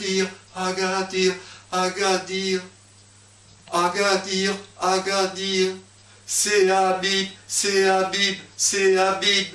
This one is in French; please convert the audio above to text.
Agadir, Agadir, Agadir, Agadir, Agadir. C'est Habib, c'est Habib, c'est Habib,